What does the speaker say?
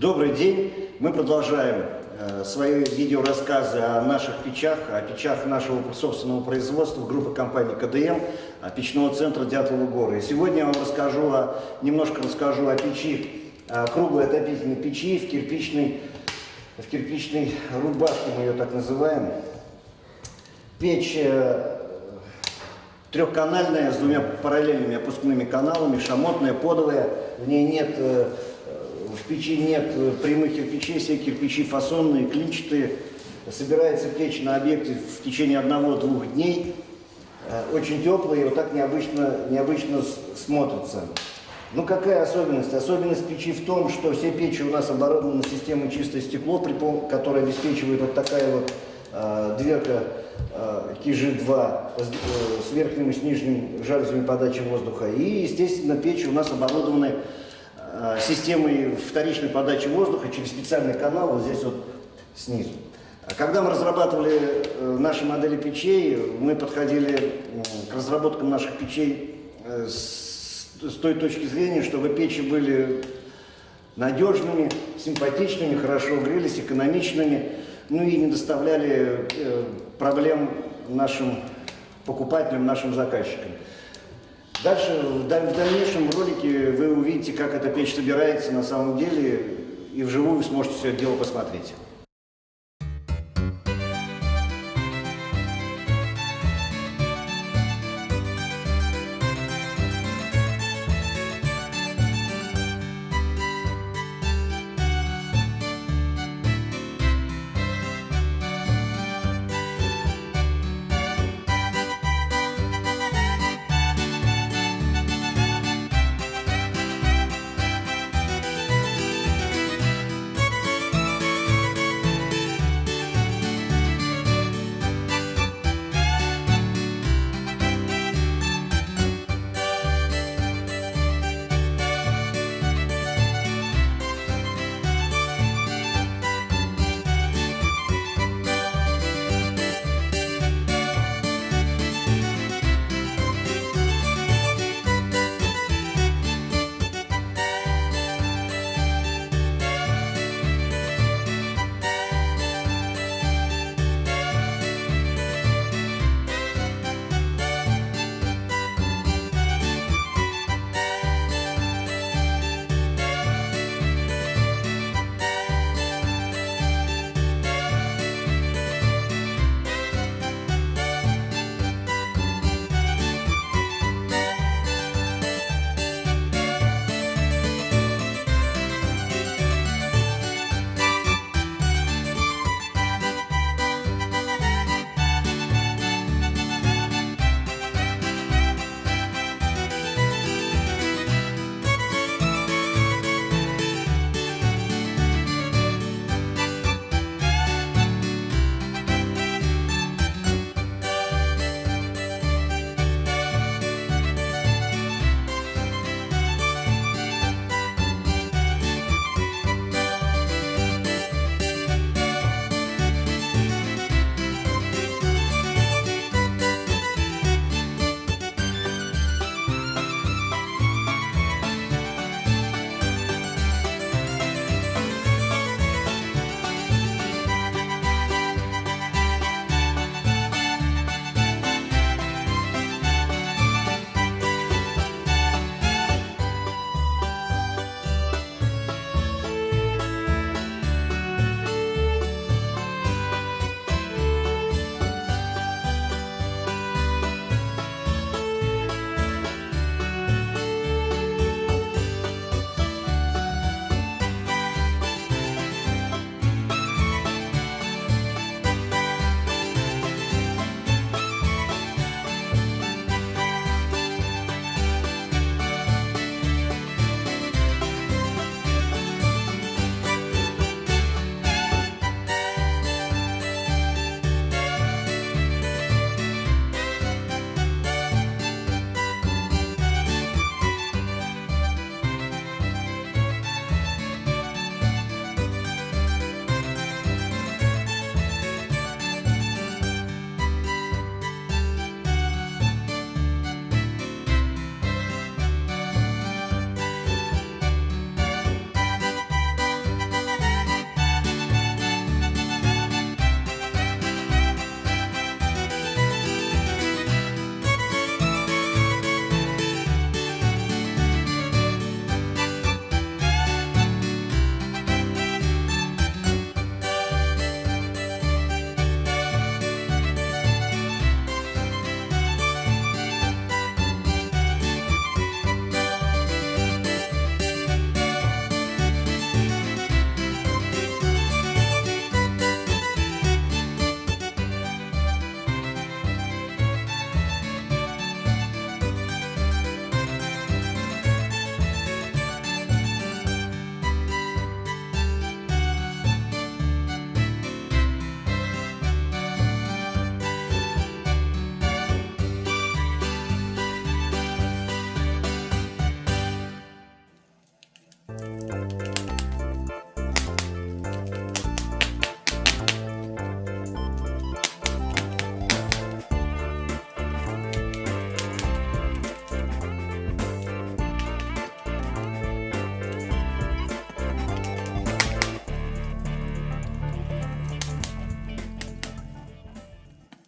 Добрый день! Мы продолжаем э, свои видеорассказы о наших печах, о печах нашего собственного производства группы компании КДМ, о печного центра Дятлова горы. И сегодня я вам расскажу о, немножко расскажу о печи, о круглой отопительной печи в кирпичной, в кирпичной рубашке, мы ее так называем. Печь э, трехканальная с двумя параллельными опускными каналами, шамотная, подовая. В ней нет, э, печи нет прямых кирпичей, все кирпичи фасонные, клинчатые. Собирается печь на объекте в течение одного-двух дней. Э, Очень теплые, вот так необычно, необычно смотрится. Ну какая особенность? Особенность печи в том, что все печи у нас оборудованы системой чистое стекло, которая обеспечивает вот такая вот э, дверка э, КИЖИ-2 с, э, с верхним и с нижним жалюзями подачи воздуха. И, естественно, печи у нас оборудованы системой вторичной подачи воздуха через специальный канал вот здесь вот снизу. А Когда мы разрабатывали э, наши модели печей, мы подходили к разработкам наших печей э, с, той точки зрения, чтобы печи были надежными, симпатичными, хорошо грелись, экономичными, ну и не доставляли э, проблем нашим покупателям, нашим заказчикам. Дальше, в даль- в дальнейшем ролике вы увидите, как эта печь собирается на самом деле, и вживую сможете все это дело посмотреть.